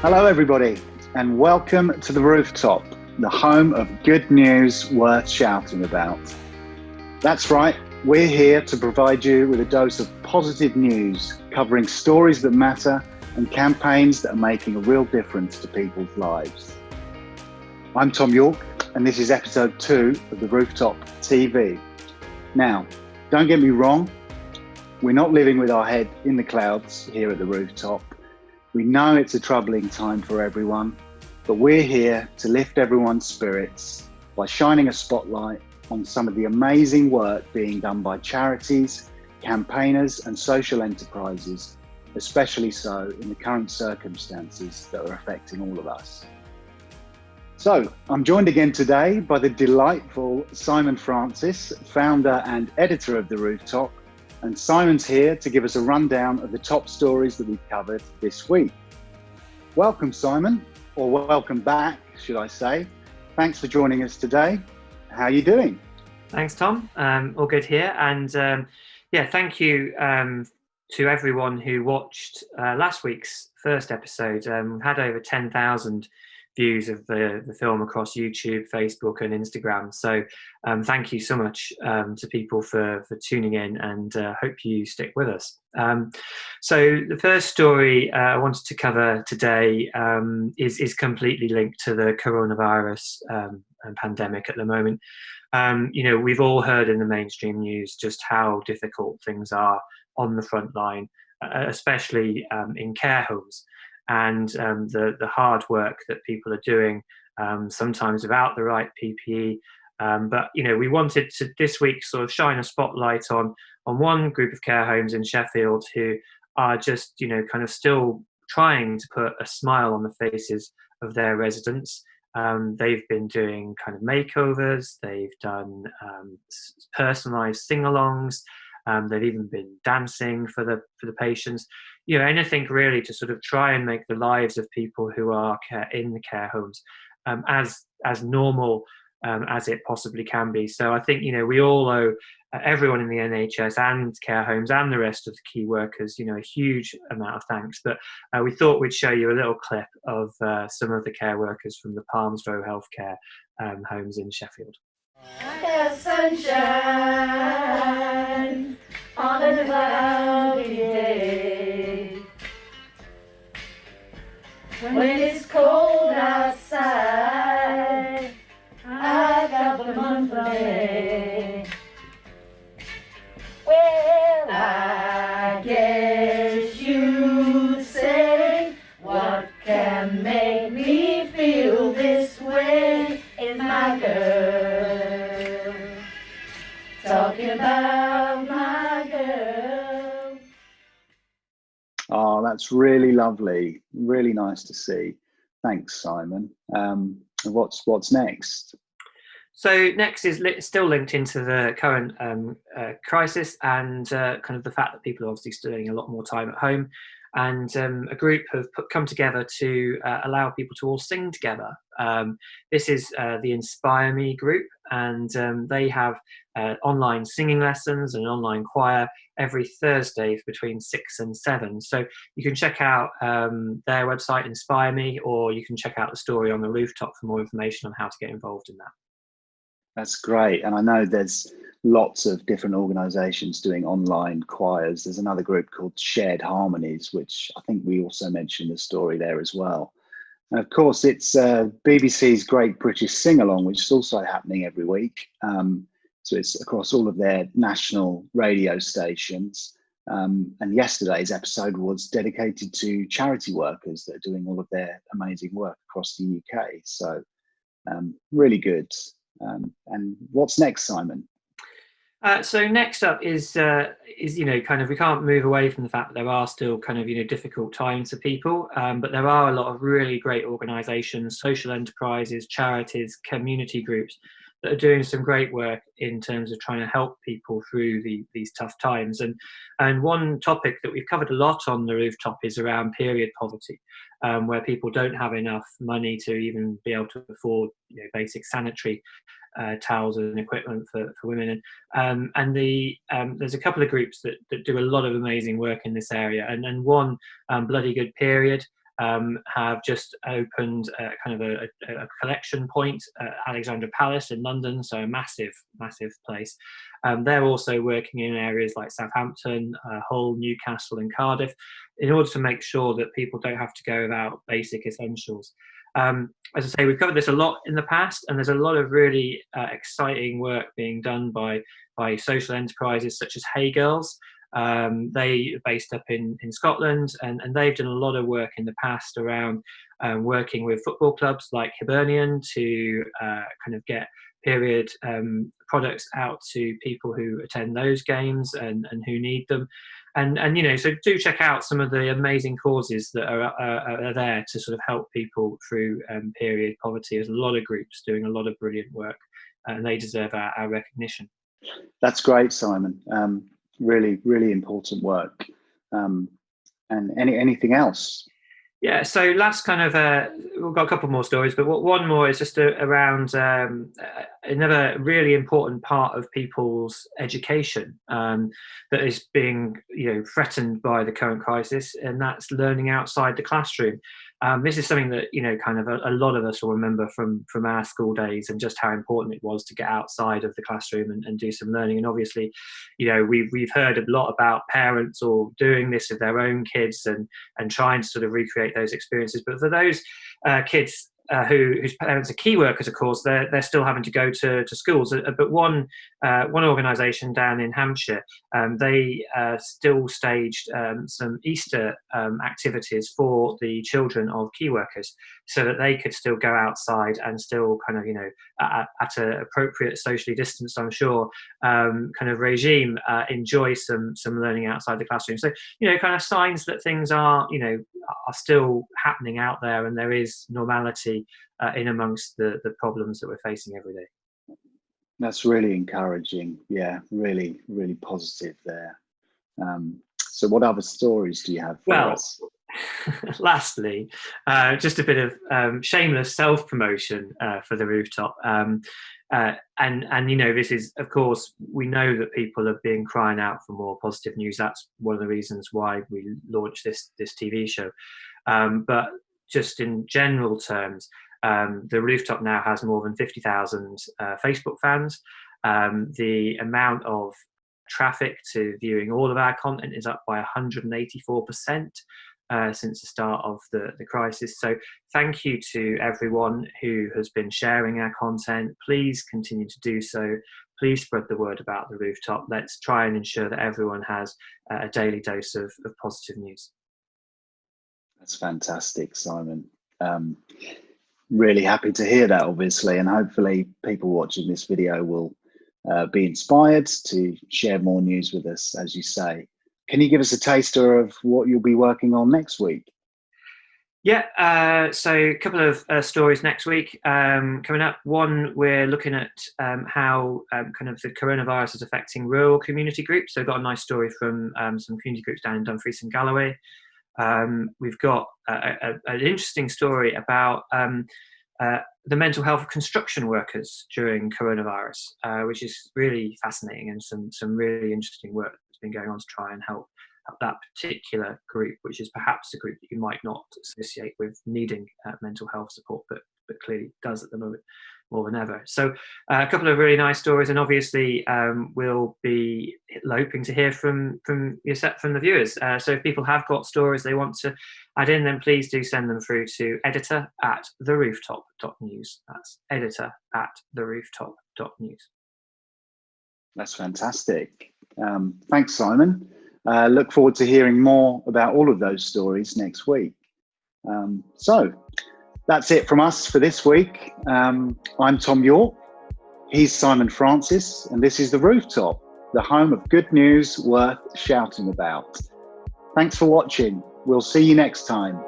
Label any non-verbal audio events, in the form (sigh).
Hello, everybody, and welcome to the rooftop, the home of good news worth shouting about. That's right, we're here to provide you with a dose of positive news covering stories that matter and campaigns that are making a real difference to people's lives. I'm Tom York, and this is episode two of the Rooftop TV. Now, don't get me wrong, we're not living with our head in the clouds here at the rooftop. We know it's a troubling time for everyone, but we're here to lift everyone's spirits by shining a spotlight on some of the amazing work being done by charities, campaigners, and social enterprises, especially so in the current circumstances that are affecting all of us. So, I'm joined again today by the delightful Simon Francis, founder and editor of The Rooftop, and Simon's here to give us a rundown of the top stories that we've covered this week. Welcome, Simon, or welcome back, should I say. Thanks for joining us today. How are you doing? Thanks, Tom. Um, all good here. And um, yeah, thank you um, to everyone who watched uh, last week's first episode. Um, had over 10,000 views of the, the film across YouTube, Facebook, and Instagram. So um, thank you so much um, to people for, for tuning in and uh, hope you stick with us. Um, so the first story uh, I wanted to cover today um, is, is completely linked to the coronavirus um, pandemic at the moment. Um, you know, we've all heard in the mainstream news just how difficult things are on the front line, uh, especially in care homes and um, the, the hard work that people are doing, um, sometimes without the right PPE. Um, but you know, we wanted to this week sort of shine a spotlight on on one group of care homes in Sheffield who are just you know kind of still trying to put a smile on the faces of their residents. Um, they've been doing kind of makeovers. They've done um, personalised sing-alongs. Um, they've even been dancing for the for the patients you know anything really to sort of try and make the lives of people who are care, in the care homes um, as as normal um, as it possibly can be. So I think you know we all owe uh, everyone in the NHS and care homes and the rest of the key workers, you know, a huge amount of thanks. But uh, we thought we'd show you a little clip of uh, some of the care workers from the Palms Row Healthcare um, homes in Sheffield. sunshine on a cloudy day. When it's cold that's really lovely really nice to see. Thanks, Simon. Um, what's what's next? So next is li still linked into the current um, uh, crisis and uh, kind of the fact that people are obviously spending a lot more time at home and um, a group have put, come together to uh, allow people to all sing together. Um, this is uh, the Inspire Me group, and um, they have uh, online singing lessons and online choir every Thursday between six and seven. So you can check out um, their website, Inspire Me, or you can check out the story on the rooftop for more information on how to get involved in that. That's great, and I know there's lots of different organizations doing online choirs. There's another group called Shared Harmonies, which I think we also mentioned the story there as well. And of course, it's uh, BBC's Great British Sing Along, which is also happening every week. Um, so it's across all of their national radio stations. Um, and yesterday's episode was dedicated to charity workers that are doing all of their amazing work across the UK. So um, really good. Um, and what's next, Simon? Uh, so next up is uh, is you know kind of we can't move away from the fact that there are still kind of you know difficult times for people, um, but there are a lot of really great organisations, social enterprises, charities, community groups that are doing some great work in terms of trying to help people through the, these tough times. And and one topic that we've covered a lot on the rooftop is around period poverty, um, where people don't have enough money to even be able to afford you know, basic sanitary uh, towels and equipment for, for women. And, um, and the, um, there's a couple of groups that, that do a lot of amazing work in this area. And, and one, um, Bloody Good Period, um, have just opened a, kind of a, a collection point at Alexandra Palace in London, so a massive, massive place. Um, they're also working in areas like Southampton, uh, Hull, Newcastle, and Cardiff in order to make sure that people don't have to go without basic essentials. Um, as I say, we've covered this a lot in the past, and there's a lot of really uh, exciting work being done by, by social enterprises such as Hey Girls. Um, they are based up in, in Scotland, and, and they've done a lot of work in the past around um, working with football clubs like Hibernian to uh, kind of get period um, products out to people who attend those games and, and who need them. And and you know so do check out some of the amazing causes that are, are, are there to sort of help people through um, period poverty. There's a lot of groups doing a lot of brilliant work and they deserve our, our recognition. That's great simon. Um, really really important work um, and any anything else yeah, so last kind of, uh, we've got a couple more stories, but one more is just a, around um, another really important part of people's education um, that is being, you know, threatened by the current crisis, and that's learning outside the classroom. Um, this is something that you know, kind of a, a, lot of us will remember from from our school days, and just how important it was to get outside of the classroom and, and do some learning. And obviously, you know, we've we've heard a lot about parents or doing this with their own kids and and trying to sort of recreate those experiences. But for those uh, kids uh, who, whose parents are key workers, of course, they're, they're still having to go to, to schools. Uh, but one, uh, one organisation down in Hampshire, um, they uh, still staged um, some Easter um, activities for the children of key workers so that they could still go outside and still kind of, you know, at, at an appropriate socially distanced, I'm sure, um, kind of regime, uh, enjoy some, some learning outside the classroom. So, you know, kind of signs that things are, you know, are still happening out there and there is normality uh, in amongst the, the problems that we're facing every day. That's really encouraging. Yeah, really, really positive there. Um, so what other stories do you have well, us? (laughs) lastly, uh, just a bit of um, shameless self-promotion uh, for the rooftop. Um, uh, and and you know this is of course we know that people have been crying out for more positive news. That's one of the reasons why we launched this this TV show. Um, but just in general terms, um, the rooftop now has more than fifty thousand uh, Facebook fans. Um, the amount of traffic to viewing all of our content is up by 184 percent uh, since the start of the, the crisis. So thank you to everyone who has been sharing our content. Please continue to do so. Please spread the word about the rooftop. Let's try and ensure that everyone has uh, a daily dose of, of positive news. That's fantastic, Simon. Um, really happy to hear that, obviously, and hopefully people watching this video will uh, be inspired to share more news with us, as you say. Can you give us a taster of what you'll be working on next week? Yeah, uh, so a couple of uh, stories next week um, coming up. One, we're looking at um, how um, kind of the coronavirus is affecting rural community groups. So, I've got a nice story from um, some community groups down in Dumfries and Galloway. Um, we've got a, a, an interesting story about um, uh, the mental health of construction workers during coronavirus, uh, which is really fascinating and some some really interesting work that's been going on to try and help, help that particular group, which is perhaps a group that you might not associate with needing uh, mental health support, but but clearly does at the moment more than ever. So uh, a couple of really nice stories, and obviously um, we'll be hoping to hear from from from the viewers. Uh, so if people have got stories they want to add in, then please do send them through to editor at the rooftop.news. That's editor at the rooftop.news. That's fantastic. Um, thanks, Simon. Uh, look forward to hearing more about all of those stories next week. Um, so that's it from us for this week. Um, I'm Tom York. He's Simon Francis, and this is The Rooftop, the home of good news worth shouting about. Thanks for watching. We'll see you next time.